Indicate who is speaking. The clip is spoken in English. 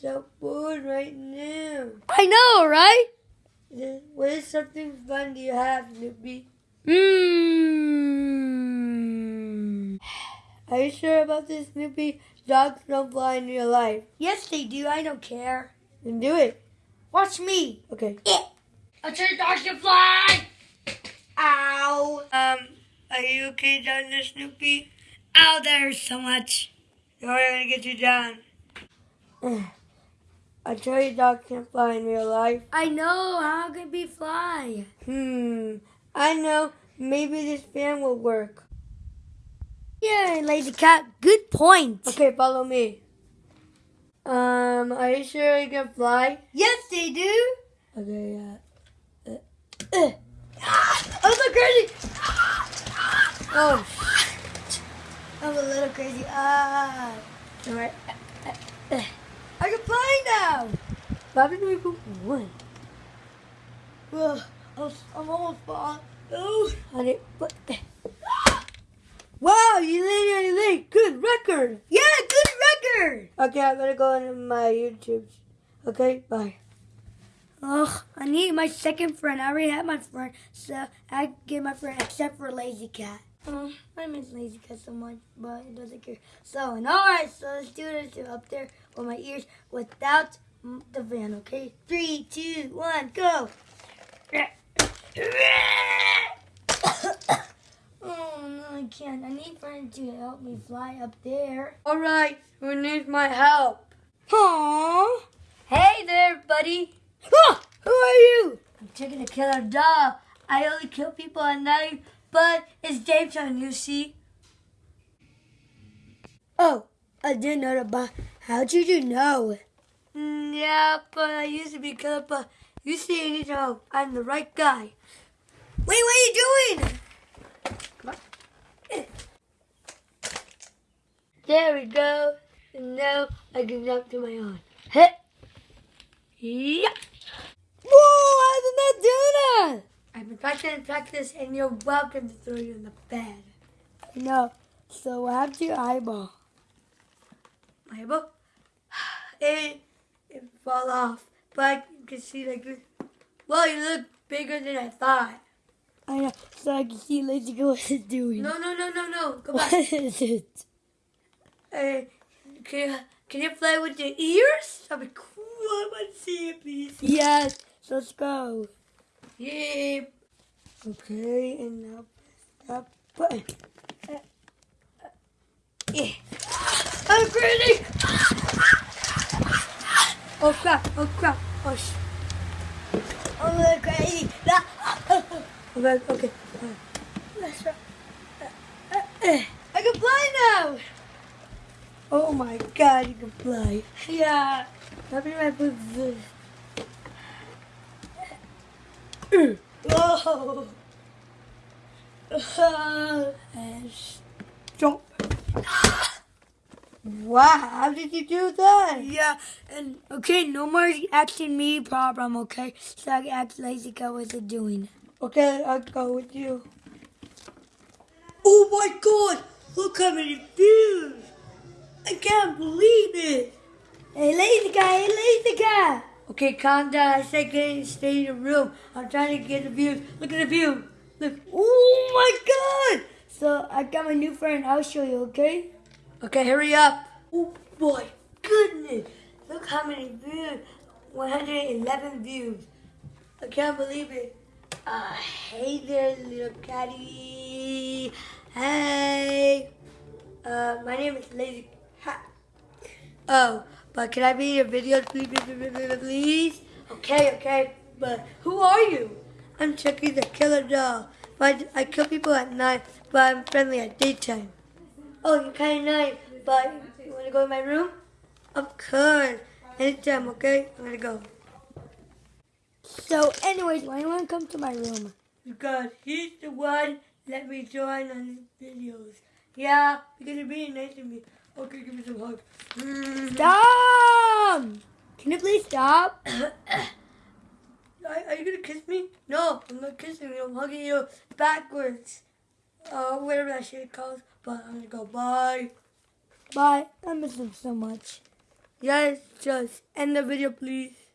Speaker 1: so bored right now.
Speaker 2: I know, right?
Speaker 1: What is something fun do you have, Snoopy?
Speaker 2: Mmm.
Speaker 1: Are you sure about this, Snoopy? Dogs don't fly in real life.
Speaker 2: Yes, they do. I don't care.
Speaker 1: Then do it.
Speaker 2: Watch me.
Speaker 1: Okay. Yeah.
Speaker 2: I'll tell your dogs to fly. Ow.
Speaker 1: Um, are you okay down there, Snoopy?
Speaker 2: Ow, that hurts so much.
Speaker 1: No, I'm gonna get you down. I tell you, dogs can't fly in real life.
Speaker 2: I know. How can we fly?
Speaker 1: Hmm. I know. Maybe this fan will work.
Speaker 2: Yeah, lazy cat. Good point.
Speaker 1: Okay, follow me. Um, are you sure you can fly?
Speaker 2: Yes, they do.
Speaker 1: Okay, uh, uh, uh.
Speaker 2: I'm so crazy.
Speaker 1: Oh,
Speaker 2: I'm a little crazy. Ah.
Speaker 1: alright.
Speaker 2: I can fly now.
Speaker 1: Why did we put one?
Speaker 2: Ugh, I'm, almost falling. Oh.
Speaker 1: Honey, but. Wow, you landed you leg. Good record.
Speaker 2: Yeah, good record.
Speaker 1: Okay, I'm gonna go into my YouTube. Okay, bye.
Speaker 2: Ugh, I need my second friend. I already have my friend, so I get my friend except for Lazy Cat. Um, I miss Lazy Cat so much, but it doesn't care. So, and alright, so let's do this up there with my ears without the van, okay? Three, two, one, go! oh, no, I can't. I need friends to help me fly up there.
Speaker 1: Alright, who needs my help?
Speaker 2: Aww! Hey there, buddy!
Speaker 1: Ah, who are you?
Speaker 2: I'm taking a killer dog. I only kill people at night, but it's daytime, you see.
Speaker 1: Oh, I didn't know that, but how'd you do know?
Speaker 2: Mm, yeah, but I used to be killer, but
Speaker 1: You see, you need help. I'm the right guy.
Speaker 2: wait, what are you doing? Come on.
Speaker 1: There we go. And now I can jump to my own. Hit. Yeah.
Speaker 2: Whoa, how did that do that?
Speaker 1: I've been practicing and practice, and you're welcome to throw you in the bed.
Speaker 2: No, so what happened to your eyeball?
Speaker 1: My elbow? It, it fall off. But you can see like this. Well, you look bigger than I thought.
Speaker 2: I know, so I can see Lazy Girl what it's doing.
Speaker 1: No, no, no, no, no. Go
Speaker 2: What
Speaker 1: back.
Speaker 2: is it?
Speaker 1: Uh, can, you, can you play with your ears? That'd be cool. I want to see it, please.
Speaker 2: Yes, let's go.
Speaker 1: Yeah. Okay, and now press that button. Uh, uh, yeah. I'm crazy! Oh crap, oh crap, oh sh.
Speaker 2: I'm little crazy.
Speaker 1: Okay, okay.
Speaker 2: Let's try. I can fly now.
Speaker 1: Oh my god, you can fly.
Speaker 2: Yeah.
Speaker 1: Let me my put this.
Speaker 2: Whoa.
Speaker 1: And stop. Wow, how did you do that?
Speaker 2: yeah, and okay, no more asking me problem, okay? So I can ask Lazy what's it doing.
Speaker 1: Okay, I'll go with you. Oh my god, look how many views! I can't believe it!
Speaker 2: Hey, Lazy Guy, hey, Lazy Guy.
Speaker 1: Okay, calm down. I said get stay in the room. I'm trying to get the views. Look at the view. Look.
Speaker 2: Oh my god! So I got my new friend. I'll show you, okay?
Speaker 1: Okay, hurry up. Oh boy, goodness. Look how many views. 111 views. I can't believe it. Uh, hey there, little catty. Hey. Uh, my name is Lazy Hat. Oh, but can I be in your videos, please, please, please? Okay, okay. But who are you? I'm Chucky the Killer Doll. But I kill people at night, but I'm friendly at daytime. Oh, you're kind of nice, but you want to go in my room? Of course. Anytime, okay? I'm going to go.
Speaker 2: So, anyways, why do you want to come to my room?
Speaker 1: Because he's the one let me join on his videos. Yeah, because you're being nice to me. Okay, give me some hug.
Speaker 2: Stop! Can you please stop?
Speaker 1: Are, are you gonna kiss me? No, I'm not kissing you. I'm hugging you backwards. Uh, whatever that shit calls. But I'm gonna go bye.
Speaker 2: Bye. I miss him so much.
Speaker 1: Yes, just end the video, please.